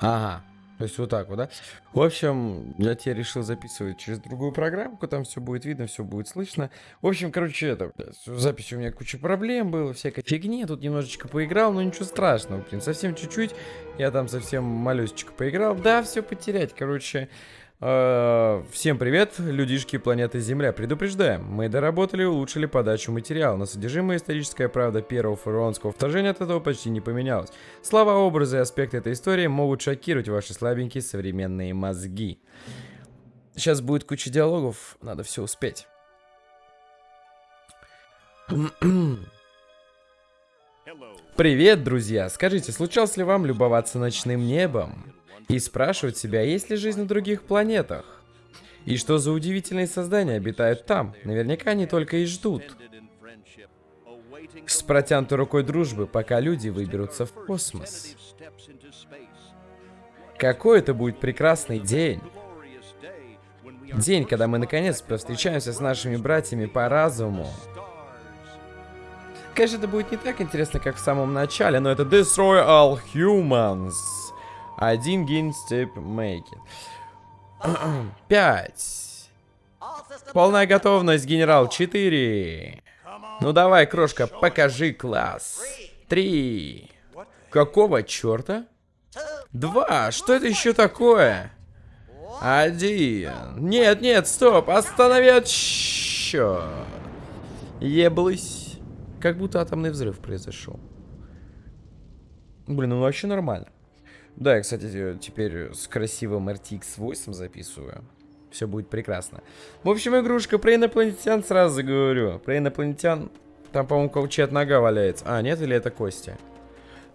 Ага. То есть вот так вот, да? В общем, я тебе решил записывать через другую программку, там все будет видно, все будет слышно. В общем, короче, это, с записью у меня куча проблем было, всякой фигни, тут немножечко поиграл, но ничего страшного, блин, совсем чуть-чуть, я там совсем малюсечко поиграл, да, все потерять, короче, всем привет, людишки планеты Земля. Предупреждаем, мы доработали и улучшили подачу материала, но содержимое историческая правда первого фараонского вторжения от этого почти не поменялось. Слова, образы и аспекты этой истории могут шокировать ваши слабенькие современные мозги. Сейчас будет куча диалогов, надо все успеть. Привет, друзья! Скажите, случалось ли вам любоваться ночным небом? И спрашивать себя, есть ли жизнь на других планетах. И что за удивительные создания обитают там? Наверняка они только и ждут. С протянутой рукой дружбы, пока люди выберутся в космос. Какой это будет прекрасный день! День, когда мы наконец повстречаемся с нашими братьями по разуму. Конечно, это будет не так интересно, как в самом начале, но это Destroy All Humans. Один гейн степ мейкет. Пять. Полная готовность, генерал. Четыре. Ну давай, крошка, покажи класс. Три. Какого черта? Два. Что это еще такое? Один. Нет, нет, стоп. Останови счет. Еблысь. Как будто атомный взрыв произошел. Блин, ну вообще нормально. Да, я, кстати, теперь с красивым RTX 8 записываю. Все будет прекрасно. В общем, игрушка про инопланетян сразу говорю. Про инопланетян... Там, по-моему, чья нога валяется. А, нет, или это Костя?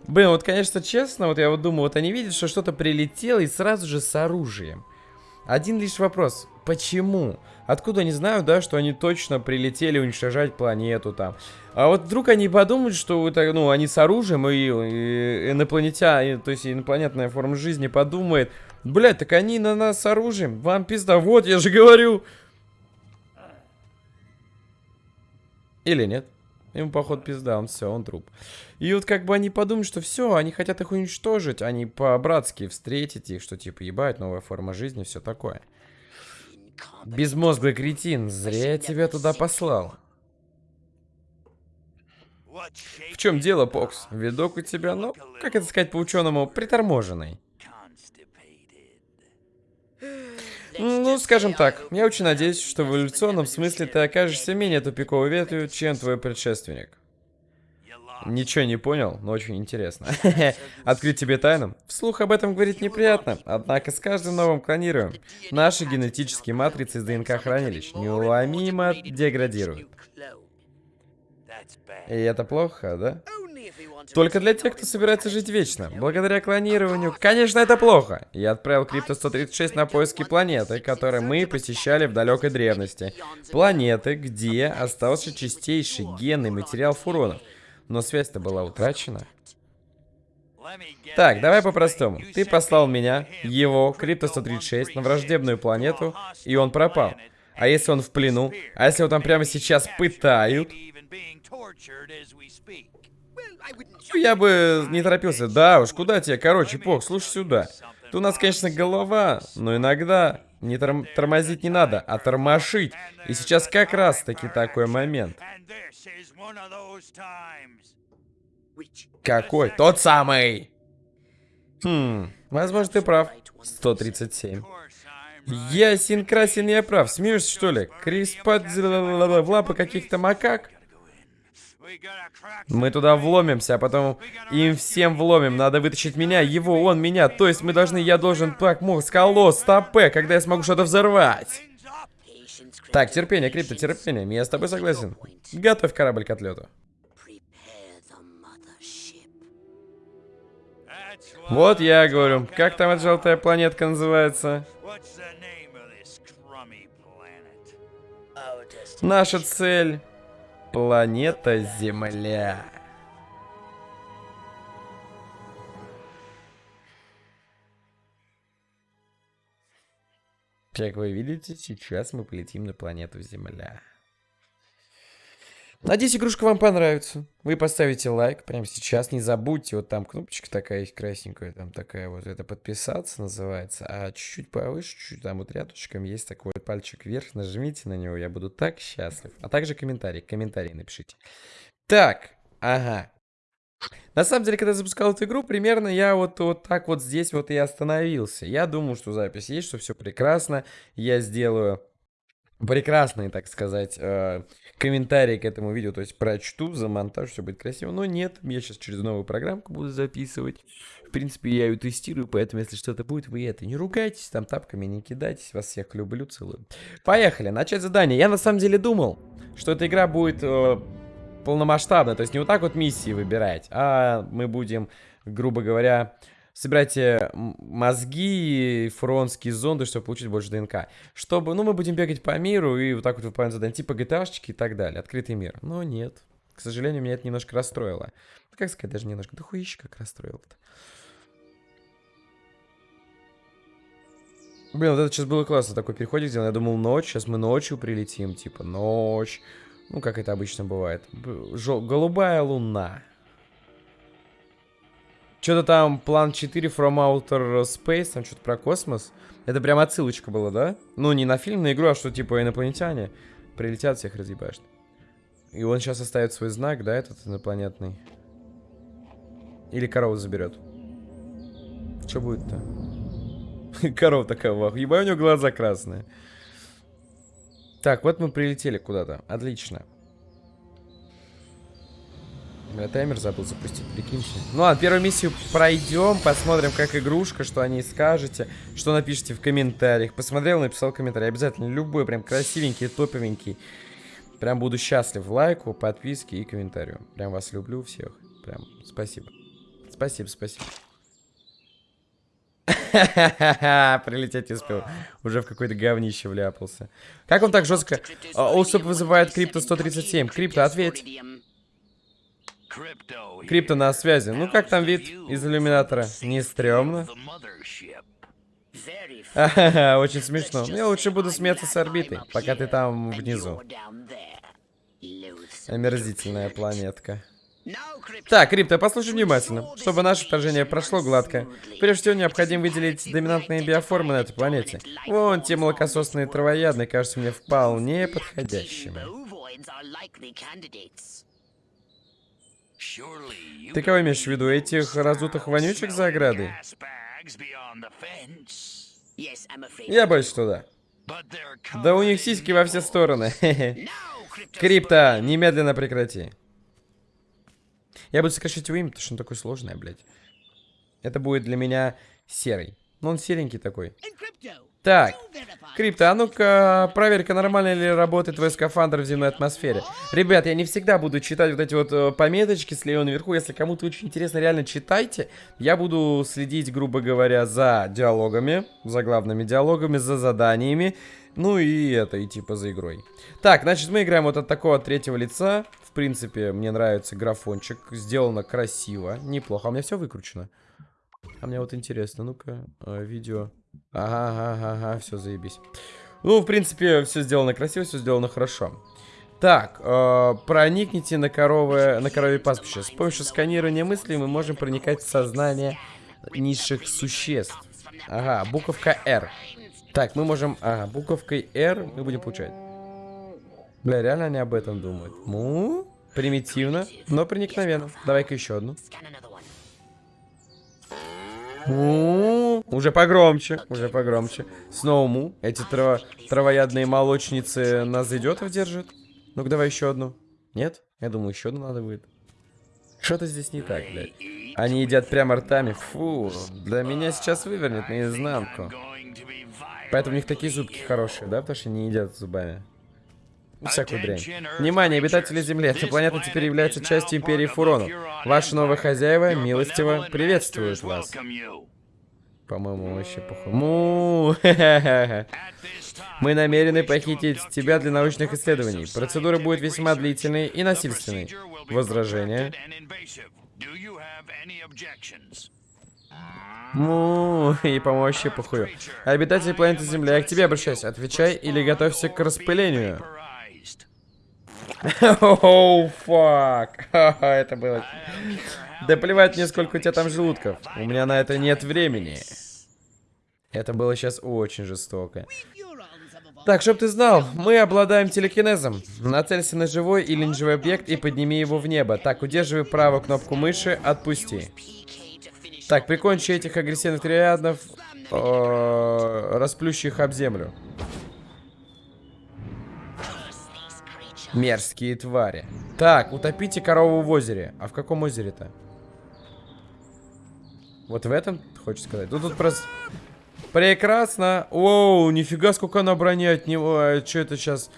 Блин, вот, конечно, честно, вот я вот думаю, вот они видят, что что-то прилетело и сразу же с оружием. Один лишь вопрос. Почему? Откуда они знают, да, что они точно прилетели уничтожать планету там? А вот вдруг они подумают, что это, ну, они с оружием, и, и инопланетяне, то есть инопланетная форма жизни подумает, блядь, так они на нас с оружием, вам пизда, вот, я же говорю. Или нет? Ему, походу, пизда, он все, он труп. И вот как бы они подумают, что все, они хотят их уничтожить, они по-братски встретить их, что типа, ебать, новая форма жизни, все такое. Безмозглый кретин, зря я тебя туда послал. В чем дело, Покс? Видок у тебя, ну, как это сказать по-ученому, приторможенный. Ну, скажем так, я очень надеюсь, что в эволюционном смысле ты окажешься менее тупиковой ветвью, чем твой предшественник. Ничего не понял, но очень интересно. Открыть тебе тайну? Вслух об этом говорить неприятно, однако с каждым новым клонируем наши генетические матрицы из ДНК-хранилищ неуломимо деградируют. И это плохо, да? Только для тех, кто собирается жить вечно. Благодаря клонированию. Конечно, это плохо. Я отправил Крипто-136 на поиски планеты, которую мы посещали в далекой древности. Планеты, где остался чистейший генный материал фуронов. Но связь-то была утрачена. Так, давай по-простому. Ты послал меня, его, Крипто-136, на враждебную планету, и он пропал. А если он в плену? А если его там прямо сейчас пытают? Я бы не торопился. Да уж, куда тебе? Короче, Пок, слушай сюда. Тут у нас, конечно, голова, но иногда не торм тормозить не надо, а тормошить. И сейчас как раз-таки такой момент. Какой? Тот самый! Хм, возможно, ты прав. 137. Ясен красен, я прав. Смеешься, что ли? Крис под в лапы каких-то макак? Мы туда вломимся, а потом им всем вломим. Надо вытащить меня, его, он, меня. То есть мы должны, я должен, так, мог, скалос, стопе, когда я смогу что-то взорвать. Так, терпение, Крипто, терпение. Я с тобой согласен. Готовь корабль к отлету. Вот я говорю. Как там эта желтая планетка называется? Наша цель Планета Земля. Как вы видите, сейчас мы полетим на планету Земля. Надеюсь, игрушка вам понравится. Вы поставите лайк прямо сейчас. Не забудьте, вот там кнопочка такая есть красненькая, там такая вот, это подписаться называется. А чуть-чуть повыше, чуть там вот рядышком есть такой пальчик вверх. Нажмите на него, я буду так счастлив. А также комментарий, комментарий напишите. Так, ага. На самом деле, когда я запускал эту игру, примерно я вот, вот так вот здесь вот и остановился. Я думал, что запись есть, что все прекрасно. Я сделаю прекрасные, так сказать, э, комментарии к этому видео, то есть прочту, за монтаж, все будет красиво. Но нет, я сейчас через новую программку буду записывать. В принципе, я ее тестирую, поэтому, если что-то будет, вы это не ругайтесь, там тапками не кидайтесь. Вас всех люблю, целую. Поехали, начать задание. Я на самом деле думал, что эта игра будет э, полномасштабная, то есть не вот так вот миссии выбирать, а мы будем, грубо говоря, собирайте мозги и фуронские зонды, чтобы получить больше ДНК. Чтобы, ну, мы будем бегать по миру и вот так вот выполнять задания, типа gta и так далее. Открытый мир. Но нет. К сожалению, меня это немножко расстроило. Ну, как сказать, даже немножко. Да хуище как расстроило-то. Блин, вот это сейчас было классно, такой переходик сделан. Я думал, ночь, сейчас мы ночью прилетим, типа, ночь. Ну, как это обычно бывает. Жел голубая луна. Что-то там план 4 From Outer Space, там что-то про космос. Это прям отсылочка была, да? Ну, не на фильм, на игру, а что типа инопланетяне прилетят, всех разъебашат. И он сейчас оставит свой знак, да, этот инопланетный? Или корову заберет? Что будет-то? Корова такая, вах. Ебай, у него глаза красные. Так, вот мы прилетели куда-то. Отлично. Я таймер забыл запустить, прикиньте. Ну ладно, первую миссию пройдем, посмотрим, как игрушка, что о ней скажете, что напишите в комментариях. Посмотрел, написал комментарий. Обязательно любой, прям красивенький, топовенький. Прям буду счастлив лайку, подписке и комментарию. Прям вас люблю всех. Прям спасибо. Спасибо, спасибо. Прилететь успел. Уже в какое-то говнище вляпался. Как он так жестко... Осоп вызывает Крипто 137. Крипто, ответь. Крипто на связи. Ну как там вид из иллюминатора? Не стрёмно? очень смешно. Я лучше буду смеяться с орбитой, пока ты там внизу. Омерзительная планетка. Так, Крипто, послушай внимательно. Чтобы наше вторжение прошло гладко, прежде всего необходимо выделить доминантные биоформы на этой планете. Вон те молокососные травоядные кажутся мне вполне подходящими. Ты кого имеешь в виду? Этих разутых вонючек за оградой? Я боюсь, что да. Да у них сиськи во все стороны. Крипто, немедленно прекрати. Я буду сокращать его имя, потому что он такой сложный, блядь. Это будет для меня серый. Ну, он серенький такой. Так, Крипто, а ну-ка, проверь-ка, нормально ли работает твой скафандр в земной атмосфере. Ребят, я не всегда буду читать вот эти вот э, пометочки слева наверху. Если кому-то очень интересно, реально читайте. Я буду следить, грубо говоря, за диалогами, за главными диалогами, за заданиями. Ну и это, и типа за игрой. Так, значит, мы играем вот от такого третьего лица. В принципе, мне нравится графончик. Сделано красиво, неплохо. А у меня все выкручено. А мне вот интересно, ну-ка, э, видео. Ага, ага, ага, все, заебись. Ну, в принципе, все сделано красиво, все сделано хорошо. Так, э, проникните на, коровы, на корове пастбище. С помощью сканирования мыслей мы можем проникать в сознание низших существ. Ага, буковка R. Так, мы можем... Ага, буковкой R мы будем получать. Бля, реально они об этом думают. Ну, примитивно, но проникновенно. Давай-ка еще одну. Му, уже погромче, уже погромче. Снова му. Эти трава, травоядные молочницы нас зайдет держат. Ну-ка, давай еще одну. Нет? Я думаю, еще одну надо будет. Что-то здесь не так, блядь. Они едят прямо ртами. Фу, для меня сейчас вывернет наизнанку. Поэтому у них такие зубки хорошие, да? Потому что не едят зубами. Всякую дрянь. Внимание, обитатели Земли. Эта планета теперь является частью Империи Фурону. Ваши новые хозяева милостиво приветствуют вас. По-моему, вообще похуй. Му, Мы намерены похитить тебя для научных исследований. Процедура будет весьма длительной и насильственной. Возражения? Му, и помощи похую. Обитатели планеты Земля, я к тебе обращаюсь. Отвечай или готовься к распылению. Оу, фак. Это было... Да плевать мне, сколько у тебя там желудков. У меня на это нет времени. Это было сейчас очень жестоко. Так, чтоб ты знал, мы обладаем телекинезом. Нацелься на живой или неживой объект и подними его в небо. Так, удерживай правую кнопку мыши, отпусти. Так, прикончи этих агрессивных триадов, расплющи их об землю. Мерзкие твари. Так, утопите корову в озере. А в каком озере-то? Вот в этом, хочешь сказать? Ну тут просто... Прекрасно. Оу, нифига, сколько она брони от него. А, что это сейчас?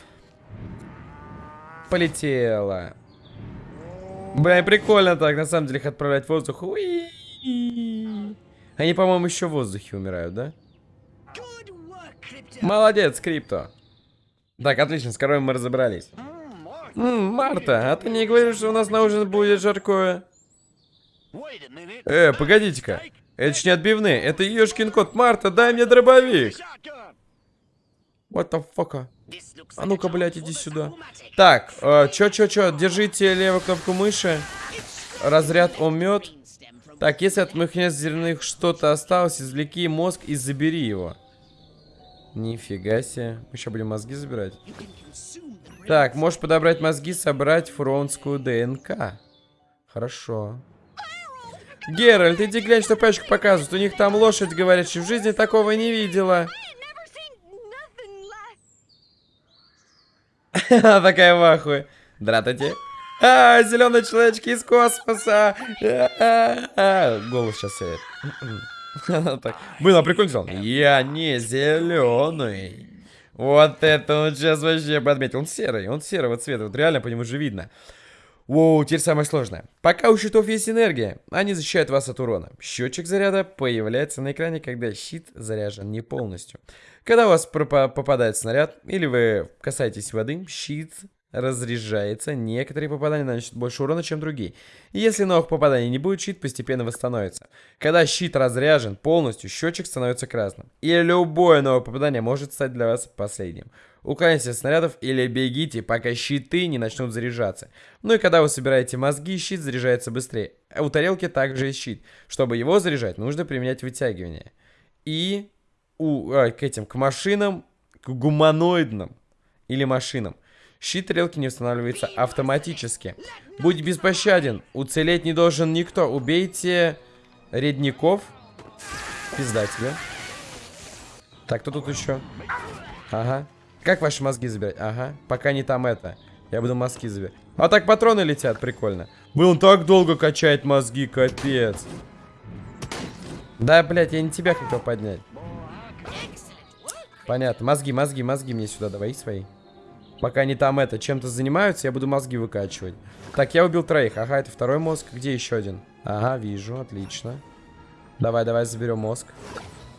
Полетела. Бля, прикольно так, на самом деле, их отправлять в воздух. Уи Они, по-моему, еще в воздухе умирают, да? Молодец, Крипто. Так, отлично, с коровой мы разобрались. М Марта, а ты не говоришь, что у нас на ужин будет жаркое? Э, погодите-ка. Это ж не отбивные, это ёшкин кот. Марта, дай мне дробовик. What the fuck? А ну-ка, блядь, иди сюда. Так, э, чё, чё, чё, держите левую кнопку мыши. Разряд умет. Так, если от моих зерных что-то осталось, извлеки мозг и забери его. Нифига себе. Мы еще будем мозги забирать. Так, можешь подобрать мозги, собрать фронтскую ДНК. Хорошо. Геральт, иди глянь, что пачку показывают. У них там лошадь, говорят, в жизни такого не видела. Такая в ахуе. Дратати. А, зеленые человечки из космоса. Голос сейчас сядет. Блин, а прикольно Я не зеленый. Вот это он сейчас вообще подметил. Он серый, он серого цвета. Вот реально по нему же видно. Воу, теперь самое сложное. Пока у щитов есть энергия, они защищают вас от урона. Счетчик заряда появляется на экране, когда щит заряжен не полностью. Когда у вас попадает снаряд, или вы касаетесь воды, щит разряжается. Некоторые попадания наносят больше урона, чем другие. если новых попаданий не будет, щит постепенно восстановится. Когда щит разряжен полностью, счетчик становится красным. И любое новое попадание может стать для вас последним. Уклоняйтесь от снарядов или бегите, пока щиты не начнут заряжаться. Ну и когда вы собираете мозги, щит заряжается быстрее. А у тарелки также есть щит. Чтобы его заряжать, нужно применять вытягивание. И у, а, к этим, к машинам, к гуманоидным или машинам. Щит тарелки не устанавливается автоматически. Будь беспощаден, уцелеть не должен никто. Убейте редников. Пизда тебе. Так, кто тут еще? Ага. Как ваши мозги забирать? Ага, пока не там это. Я буду мозги забирать. А так патроны летят, прикольно. Он так долго качает мозги, капец. Да, блядь, я не тебя хотел поднять. Понятно. Мозги, мозги, мозги мне сюда давай свои. Пока они там это, чем-то занимаются, я буду мозги выкачивать. Так, я убил троих. Ага, это второй мозг. Где еще один? Ага, вижу, отлично. Давай, давай, заберем мозг.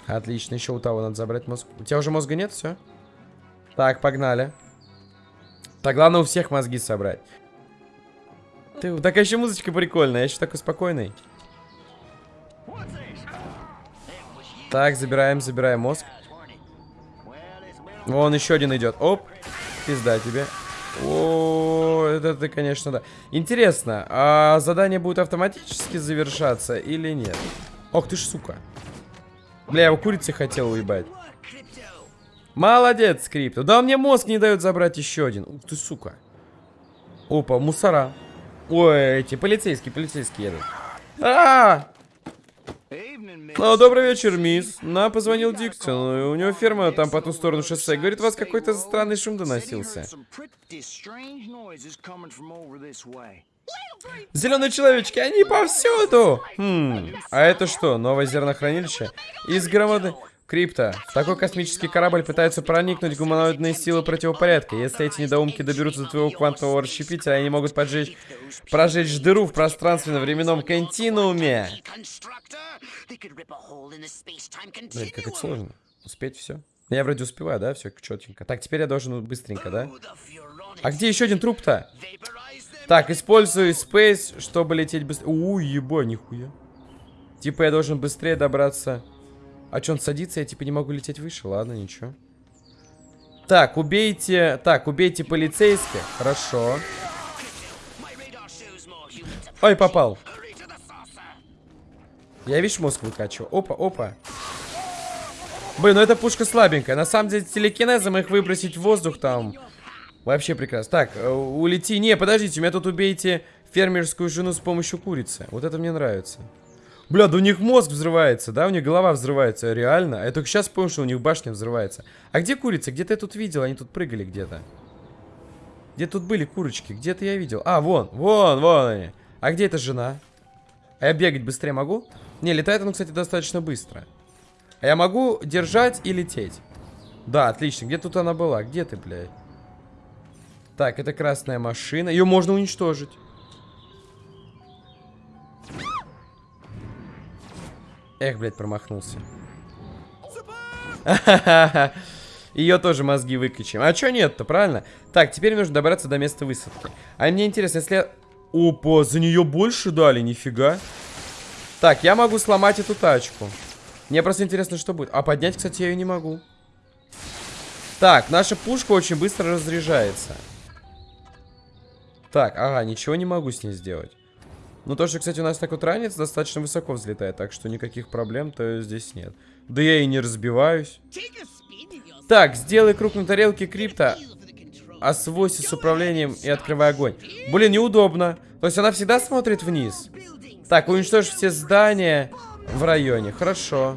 Отлично, еще у того надо забрать мозг. У тебя уже мозга нет, все? Так, погнали. Так, главное у всех мозги собрать. Ты, такая еще музычка прикольная, я еще такой спокойный. Так, забираем, забираем мозг. Вон еще один идет. Оп, пизда тебе. О, это ты, конечно, да. Интересно, а задание будет автоматически завершаться или нет? Ох ты ж, сука. Бля, я его курицы хотел уебать. Молодец, Скрипто. Да мне мозг не дает забрать еще один. Ух ты, сука. Опа, мусора. Ой, эти полицейские, полицейские едут. А! Ну, добрый вечер, мисс. Нам позвонил Диксон. У него ферма там по ту сторону шоссе. Говорит, вас какой-то странный шум доносился. Зеленые человечки, они повсюду! Хм, а это что, новое зернохранилище? Из громады... Крипто, такой космический корабль пытается проникнуть в гуманоидные силы противопорядка. Если эти недоумки доберутся до твоего квантового расщепителя, они могут поджечь, прожечь дыру в пространственно-временном континууме. Блин, как это сложно. Успеть все. Я вроде успеваю, да? Все четенько. Так, теперь я должен быстренько, да? А где еще один труп-то? Так, использую Space, чтобы лететь быстрее. У, еба, нихуя. Типа я должен быстрее добраться... А что, он садится, я типа не могу лететь выше? Ладно, ничего. Так, убейте... Так, убейте полицейских. Хорошо. Ой, попал. Я, видишь, мозг выкачиваю. Опа, опа. Блин, ну эта пушка слабенькая. На самом деле, телекинезом их выбросить в воздух там... Вообще прекрасно. Так, э, улети. Не, подождите, у меня тут убейте фермерскую жену с помощью курицы. Вот это мне нравится. Бля, да у них мозг взрывается, да? У них голова взрывается, реально. Я только сейчас понял, что у них башня взрывается. А где курица? Где-то я тут видел, они тут прыгали где-то. Где тут были курочки? Где-то я видел. А, вон, вон, вон они. А где эта жена? А я бегать быстрее могу? Не, летает он, кстати, достаточно быстро. А я могу держать и лететь. Да, отлично. Где тут она была? Где ты, блядь? Так, это красная машина. Ее можно уничтожить. Эх, блядь, промахнулся. Ее тоже мозги выкачаем. А чё нет-то, правильно? Так, теперь нужно добраться до места высадки. А мне интересно, если. Опа, за нее больше дали, нифига. Так, я могу сломать эту тачку. Мне просто интересно, что будет. А поднять, кстати, я ее не могу. Так, наша пушка очень быстро разряжается. Так, ага, ничего не могу с ней сделать. Ну, то, что, кстати, у нас так вот ранец достаточно высоко взлетает, так что никаких проблем-то здесь нет. Да я и не разбиваюсь. Так, сделай круг на тарелке крипта, освойся с управлением и открывай огонь. Блин, неудобно. То есть она всегда смотрит вниз. Так, уничтожь все здания в районе. Хорошо.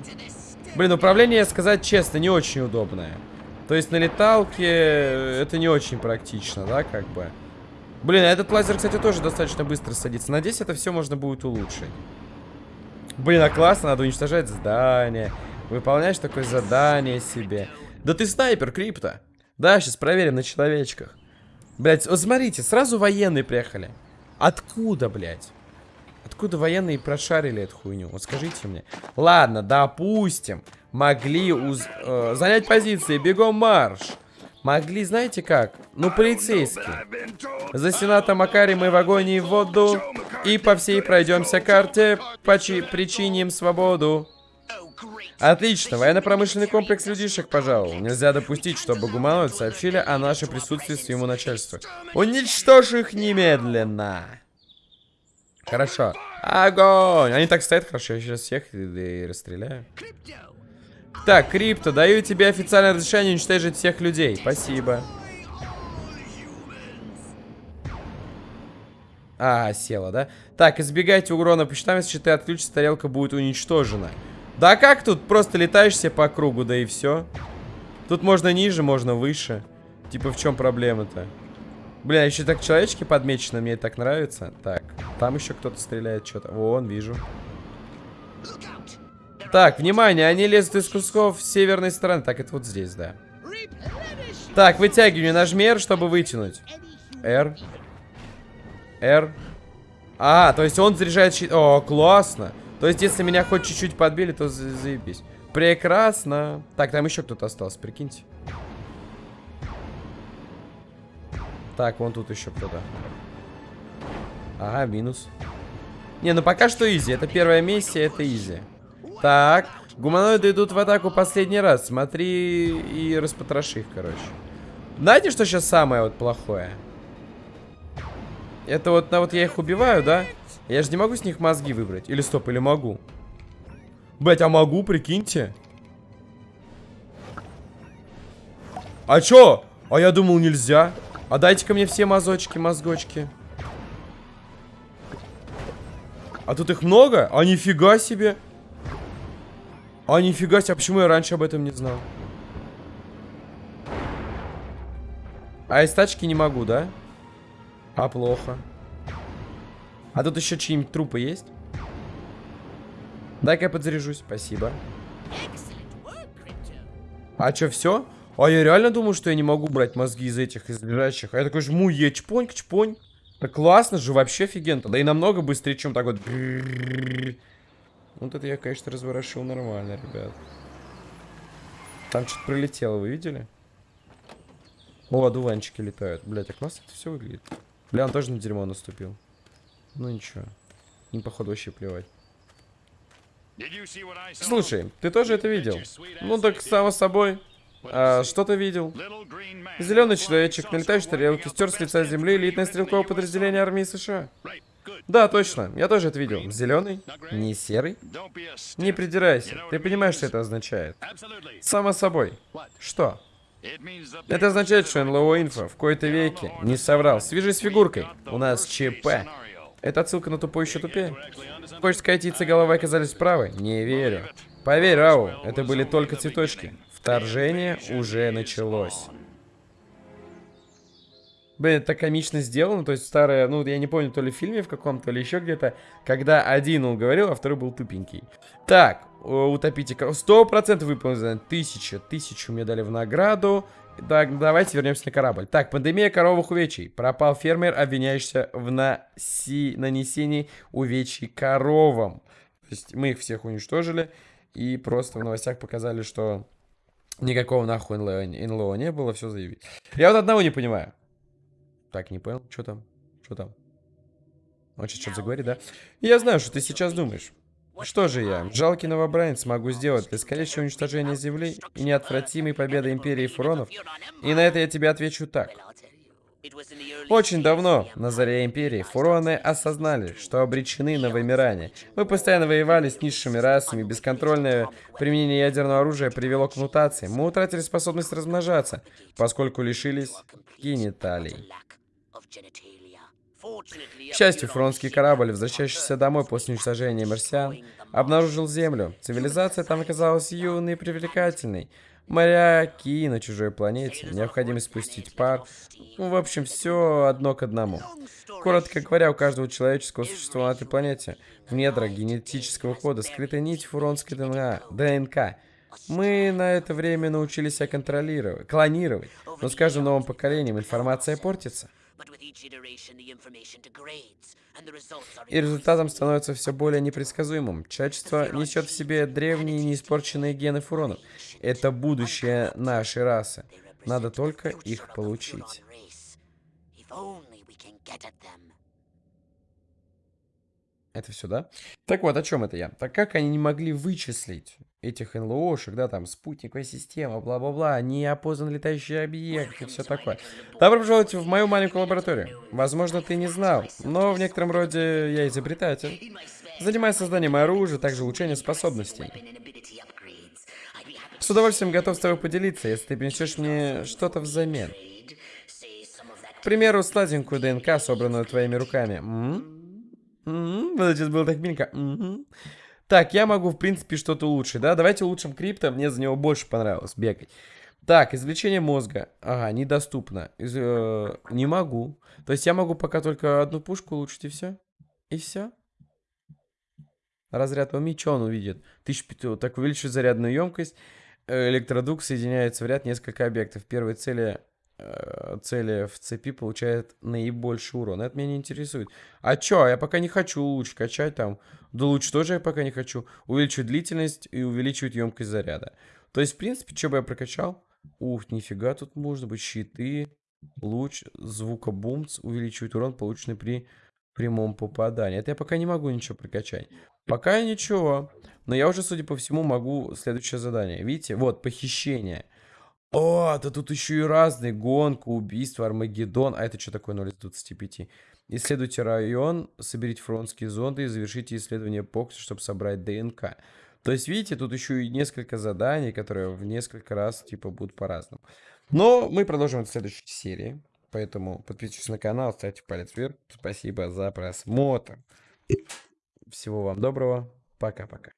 Блин, управление, сказать честно, не очень удобное. То есть на леталке это не очень практично, да, как бы. Блин, а этот лазер, кстати, тоже достаточно быстро садится. Надеюсь, это все можно будет улучшить. Блин, а классно, надо уничтожать здание. Выполняешь такое задание себе. Да ты снайпер, крипто. Да, сейчас проверим на человечках. Блять, вот смотрите, сразу военные приехали. Откуда, блядь? Откуда военные прошарили эту хуйню? Вот скажите мне. Ладно, допустим, могли уз... э, занять позиции. Бегом марш. Могли, знаете как? Ну, полицейские. За сената Макари мы в агонии в воду. И по всей пройдемся карте. По причиним свободу. Отлично, военно-промышленный комплекс людишек пожалуй. Нельзя допустить, чтобы гуманоид сообщили о нашем присутствии своему начальству. Уничтожь их немедленно. Хорошо. Огонь! Они так стоят хорошо, я сейчас всех и, и расстреляю. Так, Крипто, даю тебе официальное разрешение уничтожить всех людей. Спасибо. А, села, да? Так, избегайте урона по счетам, если ты отключишься, тарелка будет уничтожена. Да как тут? Просто летаешь себе по кругу, да и все. Тут можно ниже, можно выше. Типа, в чем проблема-то? Блин, а еще так человечки подмечены, мне так нравится. Так, там еще кто-то стреляет что-то. Вон, вижу. Так, внимание, они лезут из кусков с северной стороны. Так, это вот здесь, да. Так, вытягивай, нажми R, чтобы вытянуть. R. R. А, то есть он заряжает щит. О, классно. То есть, если меня хоть чуть-чуть подбили, то за заебись. Прекрасно. Так, там еще кто-то остался, прикиньте. Так, вон тут еще кто-то. Ага, минус. Не, ну пока что изи. Это первая миссия, это изи. Так, гуманоиды идут в атаку последний раз. Смотри и распотроши их, короче. Знаете, что сейчас самое вот плохое? Это вот, на вот я их убиваю, да? Я же не могу с них мозги выбрать. Или стоп, или могу? Блять, а могу, прикиньте. А чё? А я думал нельзя. А дайте-ка мне все мазочки, мозгочки. А тут их много? А нифига себе. А нифига себе, а почему я раньше об этом не знал? А из тачки не могу, да? А плохо. А тут еще чьи-нибудь трупы есть? Дай-ка я подзаряжусь. Спасибо. А что, все? А я реально думаю, что я не могу брать мозги из этих, из лежащих. А я такой жму Е, чпоньк, чпонь. Да классно же, вообще офигенно. Да и намного быстрее, чем так вот. Вот это я, конечно, разворошил нормально, ребят. Там что-то прилетело, вы видели? О, одуванчики летают. Блять, а классно это все выглядит. Бля, он тоже на дерьмо наступил. Ну ничего. Им, походу, вообще плевать. Слушай, ты тоже это видел? Ну так, само собой. А, что-то видел. Зеленый человечек на летающей тарелке стер с лица земли элитное стрелковое подразделение армии США. Да, точно. Я тоже это видел. Зеленый? Не серый? Не придирайся. Ты понимаешь, что это означает? Само собой. Что? Это означает, что НЛО Инфо в кои-то веке не соврал. Свяжись с фигуркой. У нас ЧП. Это отсылка на тупой еще тупее? Хочешь сказать, яйца головы оказались правы? Не верю. Поверь, Рау, это были только цветочки. Вторжение уже началось. Блин, это комично сделано, то есть старое, ну, я не помню, то ли в фильме в каком-то, то ли еще где-то, когда один он говорил, а второй был тупенький. Так, утопите Сто процентов выполнено. Тысяча, тысячу мне дали в награду. Так, давайте вернемся на корабль. Так, пандемия коровых увечий. Пропал фермер, обвиняющийся в наси... нанесении увечий коровам. То есть мы их всех уничтожили. И просто в новостях показали, что никакого нахуй НЛО, НЛО не было, все заявить. Я вот одного не понимаю. Так, не понял, что там? Что там? Он сейчас что-то заговорит, да? Я знаю, что ты сейчас думаешь. Что же я, жалкий новобранец, могу сделать скорейшего уничтожения Земли и неотвратимой победы Империи Фуронов? И на это я тебе отвечу так. Очень давно, на заре Империи, фуроны осознали, что обречены на вымирание. Мы постоянно воевали с низшими расами, бесконтрольное применение ядерного оружия привело к мутации. Мы утратили способность размножаться, поскольку лишились гениталий. К счастью, фронтский корабль, возвращающийся домой после уничтожения марсиан, обнаружил Землю. Цивилизация там оказалась юной и привлекательной. Моряки на чужой планете, необходимо спустить пар. Ну, в общем, все одно к одному. Коротко говоря, у каждого человеческого существа на этой планете в недрах генетического кода скрыта нить фуронской ДНК. ДНК. Мы на это время научились себя контролировать, клонировать, но с каждым новым поколением информация портится. И результатом становится все более непредсказуемым. Человечество несет в себе древние неиспорченные гены фуронов. Это будущее нашей расы. Надо только их получить. Это все, да? Так вот, о чем это я? Так как они не могли вычислить этих НЛОшек, да, там, спутниковая система, бла-бла-бла, неопознанный летающий объект и все такое. Добро пожаловать в мою маленькую лабораторию. Возможно, ты не знал, но в некотором роде я изобретатель. Занимаюсь созданием оружия, также улучшением способностей. С удовольствием готов с тобой поделиться, если ты принесешь мне что-то взамен. К примеру, сладенькую ДНК, собранную твоими руками. -м, вот сейчас было так миленько. Так, я могу, в принципе, что-то улучшить, да? Давайте улучшим крипто, мне за него больше понравилось бегать. Так, извлечение мозга. Ага, недоступно. Из, э, не могу. То есть я могу пока только одну пушку улучшить и все? И все? Разряд уми, что он увидит? 1500. Так, увеличивает зарядную емкость. Э, электродук соединяется в ряд несколько объектов. Первой цели цели в цепи получает наибольший урон. Это меня не интересует. А чё? Я пока не хочу луч качать там. Да луч тоже я пока не хочу. Увеличивать длительность и увеличивать емкость заряда. То есть, в принципе, что бы я прокачал? Ух, нифига, тут можно быть щиты, луч, звукобумц, увеличивать урон, полученный при прямом попадании. Это я пока не могу ничего прокачать. Пока ничего. Но я уже, судя по всему, могу следующее задание. Видите? Вот, похищение. О, да тут еще и разные. Гонка, убийство, Армагеддон. А это что такое 0 из 25? Исследуйте район, соберите фронтские зонды и завершите исследование Покса, чтобы собрать ДНК. То есть, видите, тут еще и несколько заданий, которые в несколько раз, типа, будут по-разному. Но мы продолжим в следующей серии. Поэтому подписывайтесь на канал, ставьте палец вверх. Спасибо за просмотр. Всего вам доброго. Пока-пока.